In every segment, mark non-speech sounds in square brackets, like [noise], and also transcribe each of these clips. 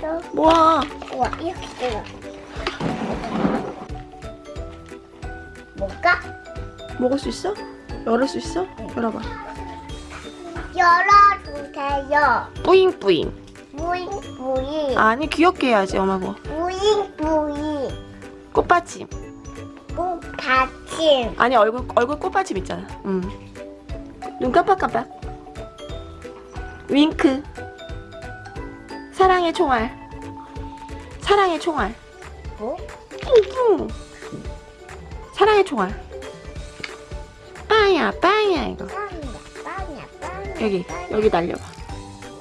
있어? 우와 이렇게 찍어 뭘까? 먹을 수 있어? 열을 수 있어? 열어봐. 열어주세요 뿌잉뿌잉. 부잉부잉 아니 귀엽게 해야지 엄마고. 부잉부잉 꽃받침. 꽃받침 아니 얼굴 얼굴 꽃받침 있잖아. 응. 눈 깜빡깜빡. 윙크. 사랑의 총알. 사랑의 총알. 뭐? 뿡뿡. 사랑의 총알. 빵야 빵야 이거. 빵이야 빵이야 빵이야 여기 여기 날려봐.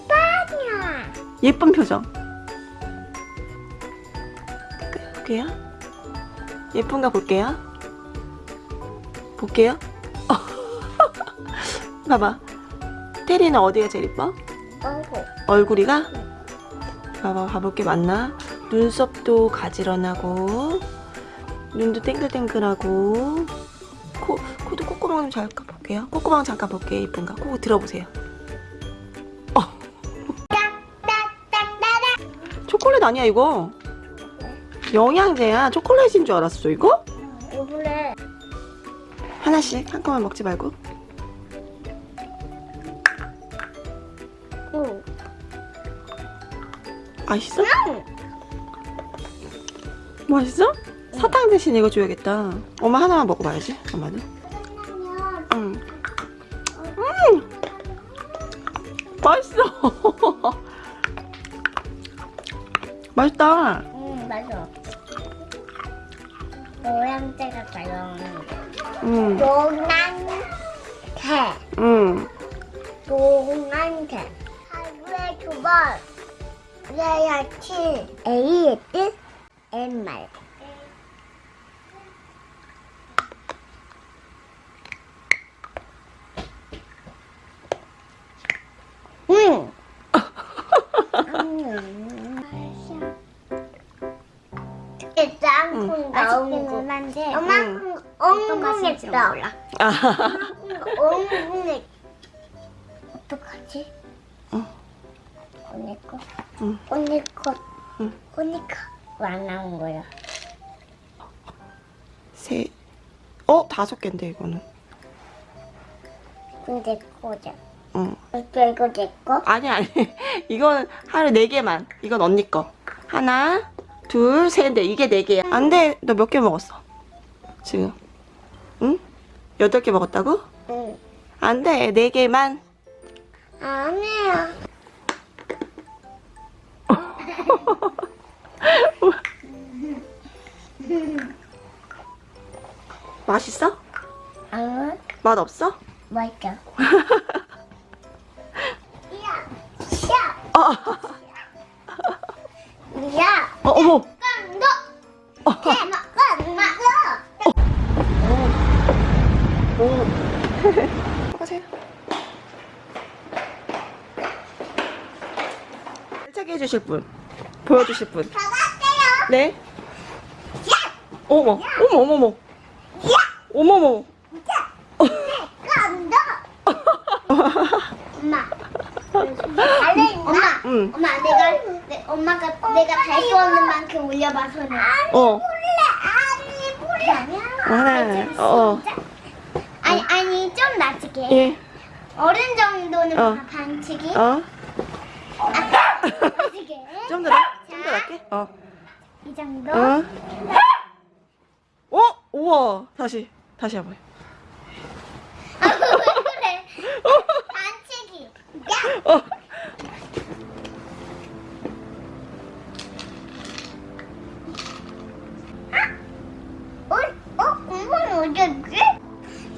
빵이야 예쁜 표정. 볼게요. 예쁜가 볼게요. 볼게요. [laughs] 봐봐. 테리는 어디가 제일 예뻐? 어구 얼굴이가? 봐봐, 봐볼게 맞나? 눈썹도 가지런하고, 눈도 땡글땡글하고, 코, 코도 콧구멍 좀 잠깐 볼게요. 콧구멍 잠깐 볼게요. 예쁜가? 코 들어보세요. 어. 초콜릿 아니야, 이거? 영양제야. 초콜릿인 줄 알았어, 이거? 이번에 하나씩 한꺼번에 먹지 말고. 응 맛있어? 맛있어? 사탕 대신 이거 줘야겠다. 엄마 하나만 먹어봐야지. 엄마도. 응. 음. 맛있어. [laughs] 맛있다. 응 맞아 노란색가 가려운데 응. 노란색 응. 노란색 하루에 두 번 A의 뜻 M말 응. 짱콩 나오고 엄마콩 엉뚱했다 아. 엉뚱했 어떡하지? 응. 언니 거? 응. 언니 거? 응. 언니 거? 왜안 나온 거야? 세. 어? 다섯 개인데, 이거는. 근데 거자 응. 이거 이거 내 거? 아니, 아니. [laughs] 이건 하루 네 개만. 이건 언니 거. 하나, 둘, 셋, 넷. 이게 네 개야. 안 돼. 너 몇 개 먹었어? 지금. 응? 여덟 개 먹었다고? 응 안 돼. 네 개만. 아니야 [laughs] 맛있어? 응? 맛 없어? 맛있어 야! 야! 어, 야! [laughs] 어 어머. 너! 대먹어! 먹어! 오. 가세요. 알차게 해주실 분. 보여주실 분. 가볼게요 네. 어머, 어머, 어머, 어머. 어머, 어머. 깐다! 엄마. 달래 엄마. 응. 엄마 내가 내, 엄마가 내가 달수 없는 만큼 올려봐서는. 어. 아니 몰래 아니야. 하나. 어. 아니 아니 좀 낮게. 예. 어른 정도는 어. 반치기. 어. 아, 낮게. 좀 더, 낮- 좀더 낮게. 어. 이 정도. 어. 어? 우와. 다시. 다시 해봐요. 아, 왜 그래? 어. 어? 어?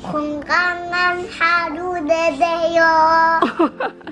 건강한 하루 되세요. [laughs]